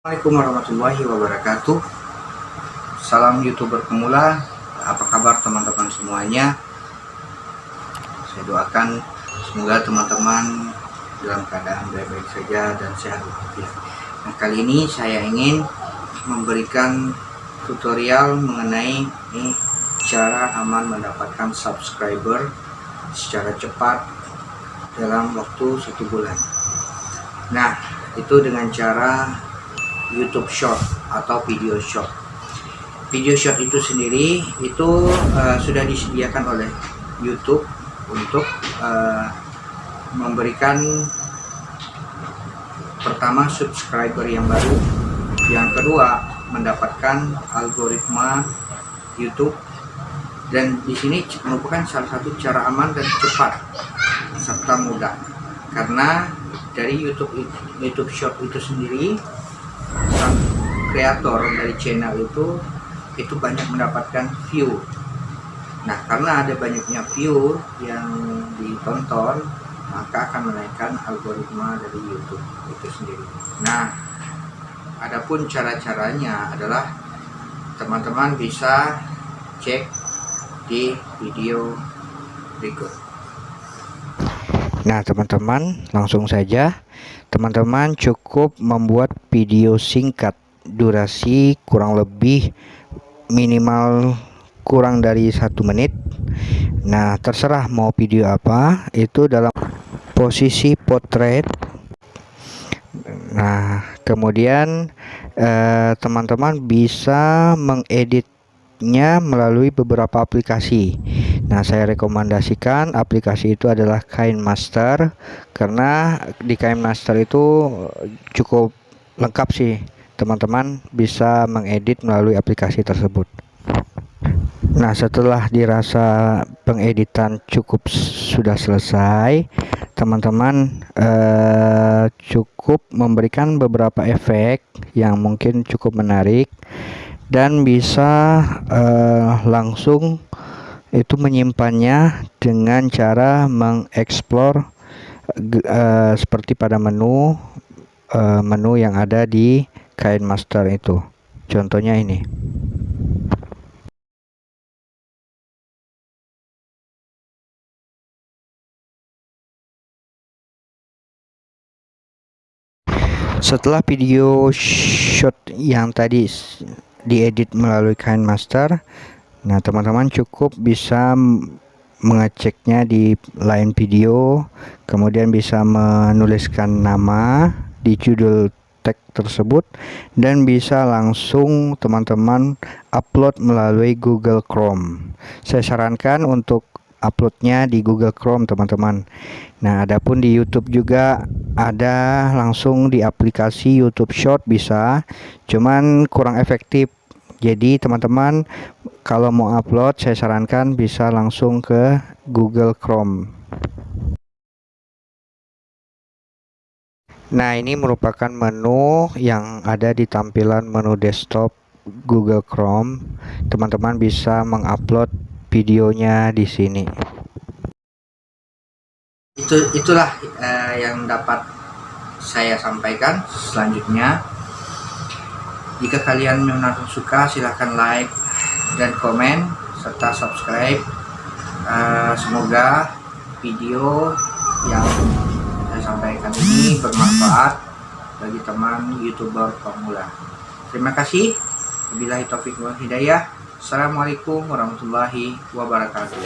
Assalamualaikum warahmatullahi wabarakatuh. Salam youtuber pemula. Apa kabar teman-teman semuanya? Saya doakan Semoga teman-teman Dalam keadaan baik-baik saja Dan sehat Nah kali ini saya ingin Memberikan tutorial Mengenai ini, Cara aman mendapatkan subscriber Secara cepat Dalam waktu satu bulan. Nah itu dengan cara YouTube Short atau video short. Video short itu sendiri itu uh, sudah disediakan oleh YouTube untuk uh, memberikan pertama subscriber yang baru, yang kedua mendapatkan algoritma YouTube dan di sini merupakan salah satu cara aman dan cepat serta mudah karena dari YouTube YouTube Short itu sendiri kreator dari channel itu itu banyak mendapatkan view. Nah karena ada banyaknya view yang ditonton maka akan menaikkan algoritma dari YouTube itu sendiri. Nah adapun cara-caranya adalah teman-teman bisa cek di video berikut. Nah teman-teman langsung saja. Teman-teman cukup membuat video singkat durasi kurang lebih minimal kurang dari satu menit. Nah terserah mau video apa itu dalam posisi potret. Nah kemudian eh, teman-teman eh, bisa mengeditnya melalui beberapa aplikasi. Nah, saya rekomendasikan aplikasi itu adalah Kain Master karena di Kain Master itu cukup lengkap sih. Teman-teman bisa mengedit melalui aplikasi tersebut. Nah, setelah dirasa pengeditan cukup sudah selesai, teman-teman eh, cukup memberikan beberapa efek yang mungkin cukup menarik dan bisa eh, langsung itu menyimpannya dengan cara mengeksplor uh, seperti pada menu uh, menu yang ada di kain master itu. Contohnya ini. Setelah video shot yang tadi diedit melalui kain master Nah, teman-teman cukup bisa mengeceknya di lain video, kemudian bisa menuliskan nama di judul tag tersebut dan bisa langsung teman-teman upload melalui Google Chrome. Saya sarankan untuk uploadnya di Google Chrome teman-teman. Nah, adapun di YouTube juga ada langsung di aplikasi YouTube Short bisa, cuman kurang efektif jadi teman-teman kalau mau upload saya sarankan bisa langsung ke Google Chrome Nah ini merupakan menu yang ada di tampilan menu desktop Google Chrome. Teman-teman bisa mengupload videonya di sini. Itu itulah uh, yang dapat saya sampaikan selanjutnya. Jika kalian memang suka silahkan like dan komen serta subscribe. Uh, semoga video yang sampaikan ini bermanfaat bagi teman youtuber pemula. Terima kasih. Wabillahi taufiq wal hidayah. Assalamualaikum warahmatullahi wabarakatuh.